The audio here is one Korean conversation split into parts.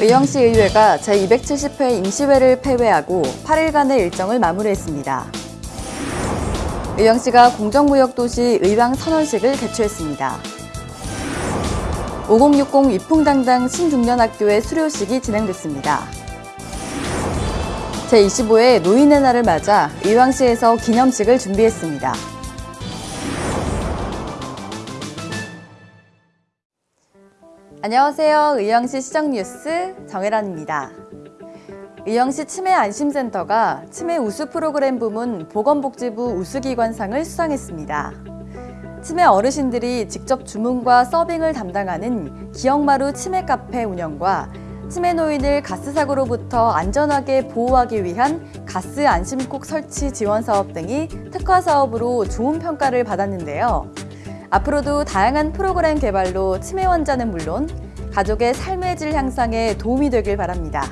의왕시 의회가 제270회 임시회를 폐회하고 8일간의 일정을 마무리했습니다. 의왕시가 공정무역도시 의왕 선언식을 개최했습니다. 5060 위풍당당 신중년학교의 수료식이 진행됐습니다. 제25회 노인의 날을 맞아 의왕시에서 기념식을 준비했습니다. 안녕하세요. 의왕시 시정뉴스 정혜란입니다. 의왕시 치매안심센터가 치매 우수 프로그램 부문 보건복지부 우수기관상을 수상했습니다. 치매 어르신들이 직접 주문과 서빙을 담당하는 기억마루 치매 카페 운영과 치매 노인을 가스 사고로부터 안전하게 보호하기 위한 가스 안심콕 설치 지원 사업 등이 특화 사업으로 좋은 평가를 받았는데요. 앞으로도 다양한 프로그램 개발로 치매 환자는 물론 가족의 삶의 질 향상에 도움이 되길 바랍니다.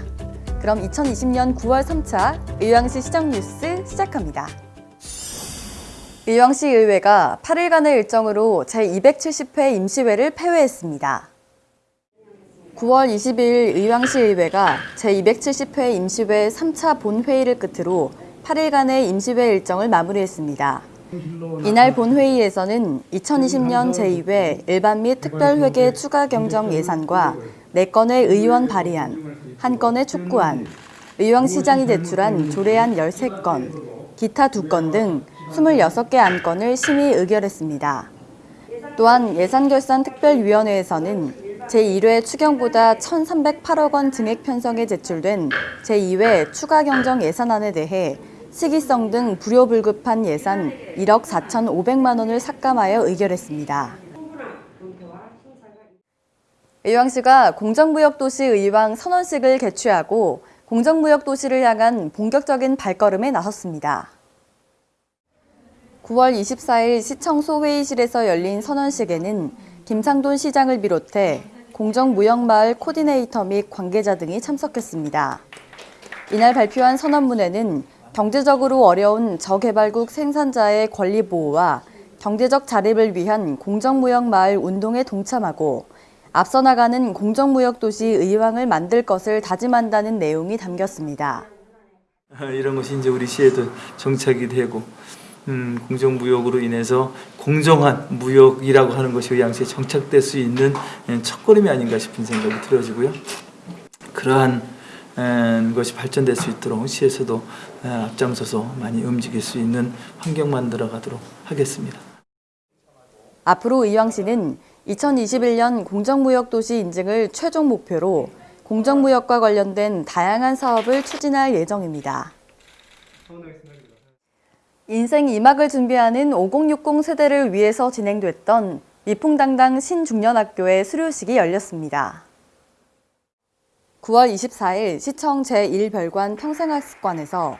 그럼 2020년 9월 3차 의왕시 시정 뉴스 시작합니다. 의왕시 의회가 8일간의 일정으로 제270회 임시회를 폐회했습니다. 9월 22일 의왕시 의회가 제270회 임시회 3차 본회의를 끝으로 8일간의 임시회 일정을 마무리했습니다. 이날 본회의에서는 2020년 제2회 일반 및 특별회계 추가 경정 예산과 4건의 의원 발의안, 1건의 촉구안, 의왕시장이 제출한 조례안 13건, 기타 2건 등 26개 안건을 심의 의결했습니다. 또한 예산결산특별위원회에서는 제1회 추경보다 1,308억 원 증액 편성에 제출된 제2회 추가 경정 예산안에 대해 시기성 등 불효불급한 예산 1억 4,500만 원을 삭감하여 의결했습니다. 의왕시가 공정무역도시 의왕 선언식을 개최하고 공정무역도시를 향한 본격적인 발걸음에 나섰습니다. 9월 24일 시청 소회의실에서 열린 선언식에는 김상돈 시장을 비롯해 공정무역마을 코디네이터 및 관계자 등이 참석했습니다. 이날 발표한 선언문에는 경제적으로 어려운 저개발국 생산자의 권리 보호와 경제적 자립을 위한 공정무역 마을 운동에 동참하고 앞서 나가는 공정무역 도시 의왕을 만들 것을 다짐한다는 내용이 담겼습니다. 이런 것이 이제 우리 시에도 정착이 되고 음, 공정무역으로 인해서 공정한 무역이라고 하는 것이 의왕시에 정착될 수 있는 예, 첫걸음이 아닌가 싶은 생각이 들어지고요. 그러한 에, 것이 발전될 수 있도록 시에서도 에, 앞장서서 많이 움직일 수 있는 환경 만들어 가도록 하겠습니다. 앞으로 의왕시는 2021년 공정무역도시 인증을 최종 목표로 공정무역과 관련된 다양한 사업을 추진할 예정입니다. 인생 2막을 준비하는 5060 세대를 위해서 진행됐던 미풍당당 신중년학교의 수료식이 열렸습니다. 9월 24일 시청 제1별관 평생학습관에서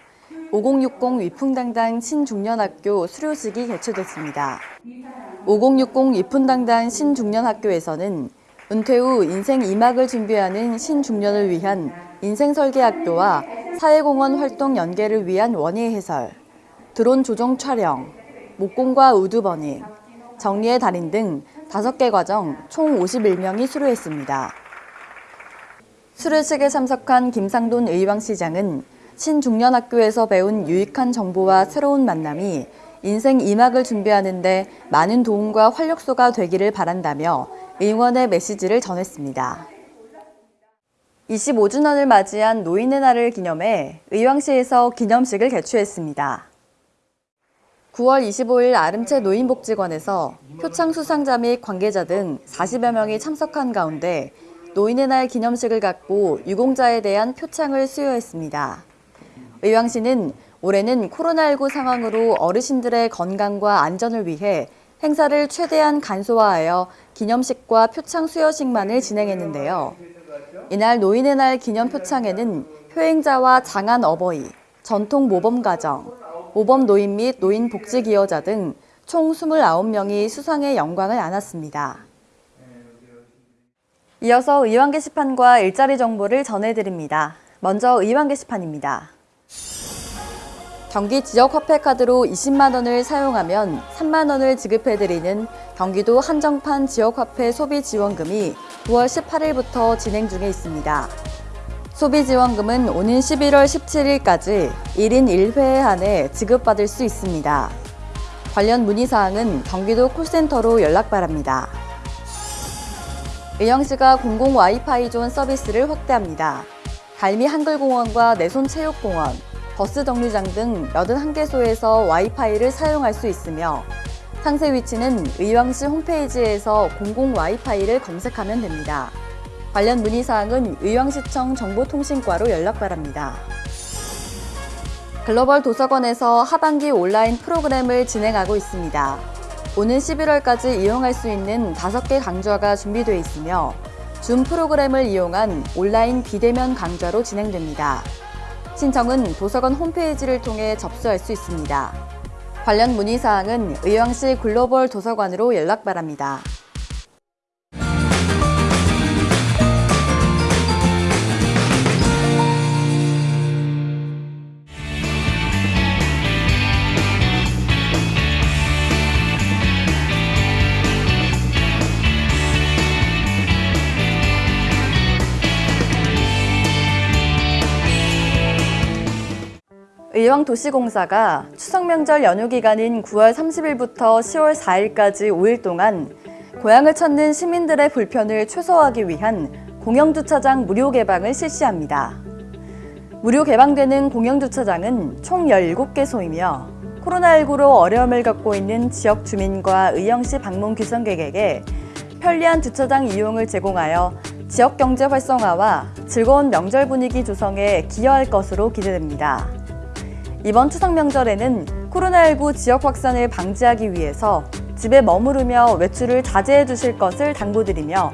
5060 위풍당당 신중년학교 수료식이 개최됐습니다. 5060 위풍당당 신중년학교에서는 은퇴 후 인생 2막을 준비하는 신중년을 위한 인생설계학교와 사회공헌 활동 연계를 위한 원예 해설, 드론 조종 촬영, 목공과 우드버닝, 정리의 달인 등 5개 과정 총 51명이 수료했습니다. 수료식에 참석한 김상돈 의왕시장은 신중년학교에서 배운 유익한 정보와 새로운 만남이 인생 2막을 준비하는 데 많은 도움과 활력소가 되기를 바란다며 응원의 메시지를 전했습니다. 25주년을 맞이한 노인의 날을 기념해 의왕시에서 기념식을 개최했습니다. 9월 25일 아름채 노인복지관에서 표창 수상자 및 관계자 등 40여 명이 참석한 가운데 노인의 날 기념식을 갖고 유공자에 대한 표창을 수여했습니다. 의왕시는 올해는 코로나19 상황으로 어르신들의 건강과 안전을 위해 행사를 최대한 간소화하여 기념식과 표창 수여식만을 진행했는데요. 이날 노인의 날 기념 표창에는 효행자와 장안 어버이, 전통 모범 가정, 모범 노인 및 노인 복지 기여자 등 총 29명이 수상의 영광을 안았습니다. 이어서 의왕 게시판과 일자리 정보를 전해드립니다. 먼저 의왕 게시판입니다. 경기 지역 화폐 카드로 20만 원을 사용하면 3만 원을 지급해드리는 경기도 한정판 지역 화폐 소비 지원금이 9월 18일부터 진행 중에 있습니다. 소비지원금은 오는 11월 17일까지 1인 1회에 한해 지급받을 수 있습니다. 관련 문의사항은 경기도 콜센터로 연락 바랍니다. 의왕시가 공공 와이파이 존 서비스를 확대합니다. 갈미 한글공원과 내손체육공원, 버스 정류장 등 81개소에서 와이파이를 사용할 수 있으며 상세 위치는 의왕시 홈페이지에서 공공 와이파이를 검색하면 됩니다. 관련 문의사항은 의왕시청 정보통신과로 연락 바랍니다. 글로벌 도서관에서 하반기 온라인 프로그램을 진행하고 있습니다. 오는 11월까지 이용할 수 있는 5개 강좌가 준비되어 있으며 줌 프로그램을 이용한 온라인 비대면 강좌로 진행됩니다. 신청은 도서관 홈페이지를 통해 접수할 수 있습니다. 관련 문의사항은 의왕시 글로벌 도서관으로 연락 바랍니다. 의왕도시공사가 추석 명절 연휴 기간인 9월 30일부터 10월 4일까지 5일 동안 고향을 찾는 시민들의 불편을 최소화하기 위한 공영주차장 무료 개방을 실시합니다. 무료 개방되는 공영주차장은 총 17개소이며 코로나19로 어려움을 겪고 있는 지역 주민과 의왕시 방문 귀성객에게 편리한 주차장 이용을 제공하여 지역 경제 활성화와 즐거운 명절 분위기 조성에 기여할 것으로 기대됩니다. 이번 추석 명절에는 코로나19 지역 확산을 방지하기 위해서 집에 머무르며 외출을 자제해 주실 것을 당부드리며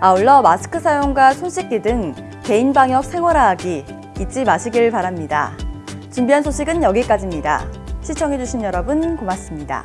아울러 마스크 사용과 손 씻기 등 개인 방역 생활화하기 잊지 마시길 바랍니다. 준비한 소식은 여기까지입니다. 시청해주신 여러분 고맙습니다.